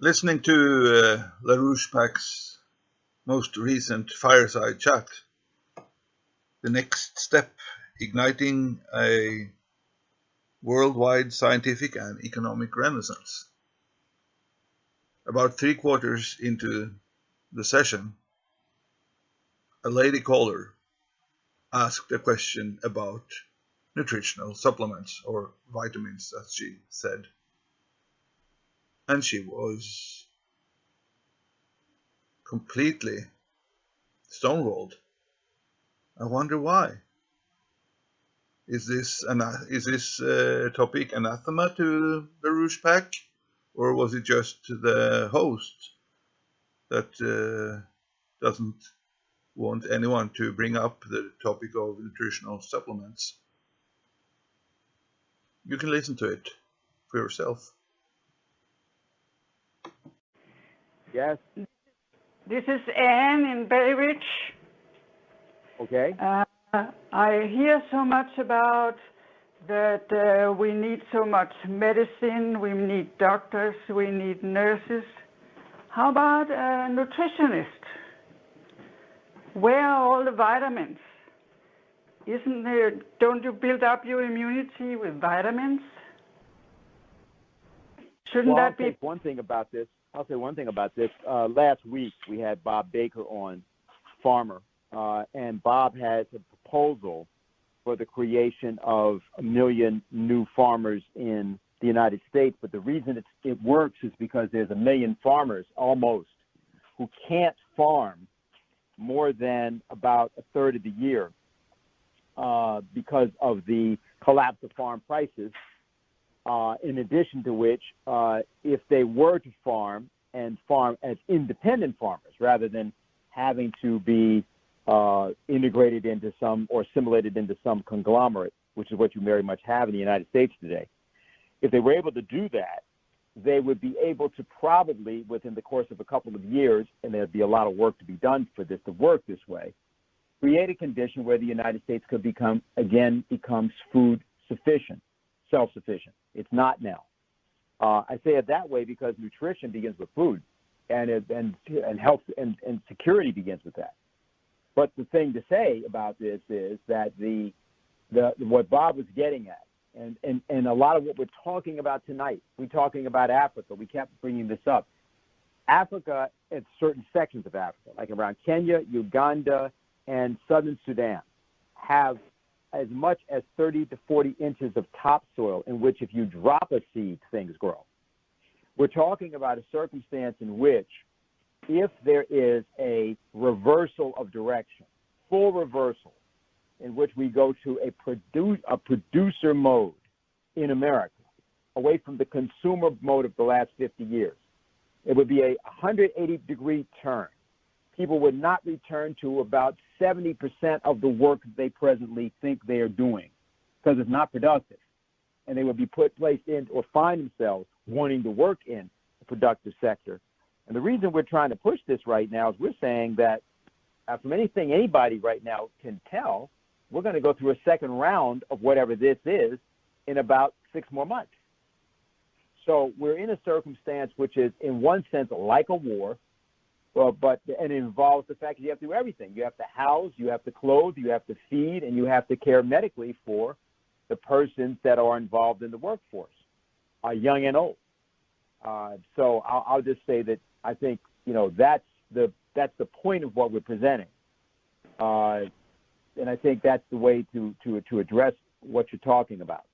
listening to uh, LaRouche PAC's most recent fireside chat, the next step igniting a worldwide scientific and economic renaissance. About three quarters into the session, a lady caller asked a question about nutritional supplements or vitamins, as she said and she was completely stonewalled. I wonder why. Is this an is this uh, topic anathema to LaRouche PAC, or was it just the host that uh, doesn't want anyone to bring up the topic of nutritional supplements? You can listen to it for yourself. Yes. This is Anne in Bay Ridge. Okay. Uh, I hear so much about that uh, we need so much medicine, we need doctors, we need nurses. How about a nutritionist? Where are all the vitamins? Isn't there, don't you build up your immunity with vitamins? Shouldn't well, that I'll be? one thing about this. I'll say one thing about this. Uh, last week we had Bob Baker on, farmer, uh, and Bob has a proposal for the creation of a million new farmers in the United States. But the reason it works is because there's a million farmers almost who can't farm more than about a third of the year uh, because of the collapse of farm prices uh, in addition to which, uh, if they were to farm and farm as independent farmers rather than having to be uh, integrated into some or assimilated into some conglomerate, which is what you very much have in the United States today, if they were able to do that, they would be able to probably, within the course of a couple of years, and there'd be a lot of work to be done for this to work this way, create a condition where the United States could become, again, becomes food sufficient, self-sufficient. It's not now. Uh, I say it that way because nutrition begins with food, and it, and and health and, and security begins with that. But the thing to say about this is that the the what Bob was getting at, and and and a lot of what we're talking about tonight, we're talking about Africa. We kept bringing this up. Africa, and certain sections of Africa, like around Kenya, Uganda, and southern Sudan, have as much as 30 to 40 inches of topsoil in which if you drop a seed, things grow. We're talking about a circumstance in which if there is a reversal of direction, full reversal, in which we go to a, produ- a producer mode in America, away from the consumer mode of the last 50 years, it would be a 180 degree turn people would not return to about 70% of the work they presently think they are doing because it's not productive. And they would be put placed in or find themselves wanting to work in the productive sector. And the reason we're trying to push this right now is we're saying that from anything anybody right now can tell, we're going to go through a second round of whatever this is in about six more months. So we're in a circumstance which is, in one sense, like a war, well, but and it involves the fact that you have to do everything. You have to house, you have to clothe, you have to feed, and you have to care medically for the persons that are involved in the workforce, uh, young and old. Uh, so I'll, I'll just say that I think you know that's the that's the point of what we're presenting, uh, and I think that's the way to to to address what you're talking about.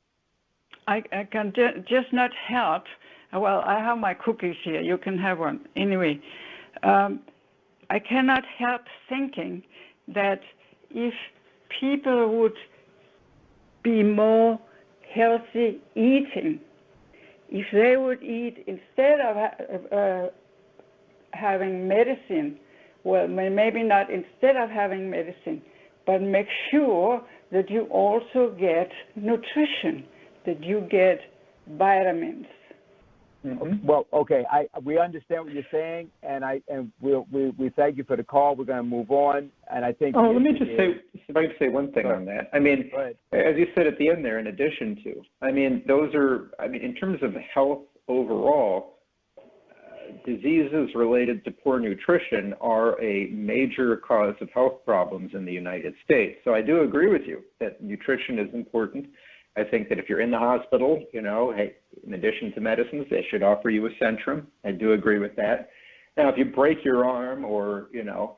I, I can ju- just not help. Well, I have my cookies here. You can have one anyway um, I cannot help thinking that if people would be more healthy eating, if they would eat instead of uh, having medicine, well, maybe not instead of having medicine, but make sure that you also get nutrition, that you get vitamins, Mm-hmm. Well, okay, I we understand what you're saying, and I and we we we thank you for the call. We're going to move on, and I think. Oh, let me just say, if I can say one thing on that. I mean, as you said at the end there, in addition to, I mean, those are, I mean, in terms of health overall, uh, diseases related to poor nutrition are a major cause of health problems in the United States. So I do agree with you that nutrition is important. I think that if you're in the hospital, you know, hey, in addition to medicines, they should offer you a Centrum. I do agree with that. Now, if you break your arm or, you know,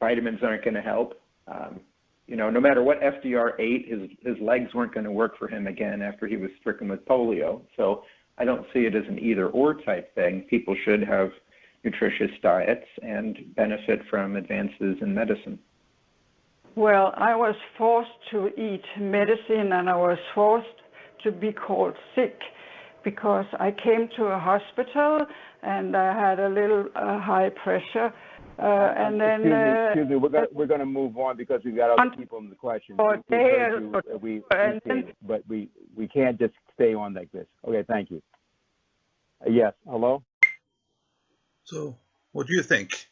vitamins aren't going to help, um, you know, no matter what FDR ate, his, his legs weren't going to work for him again after he was stricken with polio. So I don't see it as an either or type thing. People should have nutritious diets and benefit from advances in medicine. Well, I was forced to eat medicine and I was forced to be called sick because I came to a hospital and I had a little uh, high pressure. Uh, and then, excuse me, uh, excuse me, we're gonna, we're gonna move on because we've got other people in the question. We- we've heard day you, or- uh, We, and then- appreciate it, but we, we can't just stay on like this. Okay, thank you. Uh, Yes, hello? So, what do you think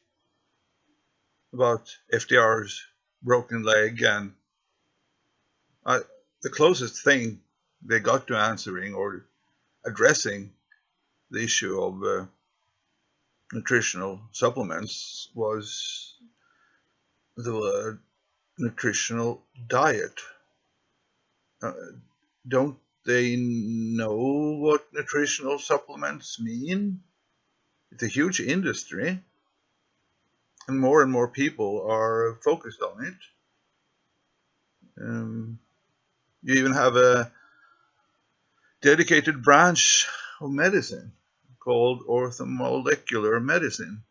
about FDR's broken leg and the closest thing they got to answering or addressing the issue of uh, nutritional supplements was the word nutritional diet. Uh, don't they know what nutritional supplements mean? It's a huge industry, and more and more people are focused on it. Um, you even have a dedicated branch of medicine called orthomolecular medicine,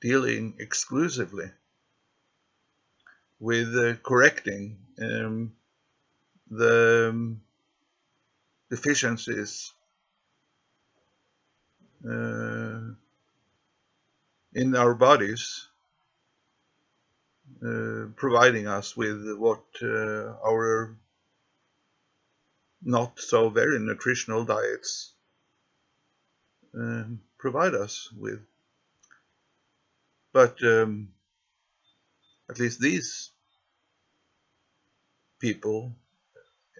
dealing exclusively with uh, correcting um, the um, deficiencies uh, in our bodies, uh, providing us with what uh, our not so very nutritional diets um, provide us with. But um, at least these people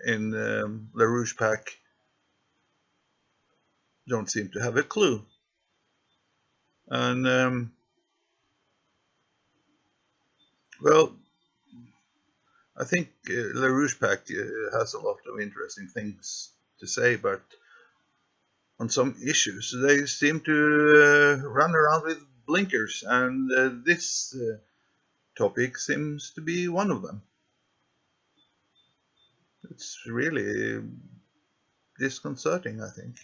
in um, LaRouche PAC don't seem to have a clue. And, um, well, I think uh, LaRouche PAC uh, has a lot of interesting things to say, but on some issues they seem to uh, run around with blinkers, and uh, this uh, topic seems to be one of them. It's really disconcerting, I think.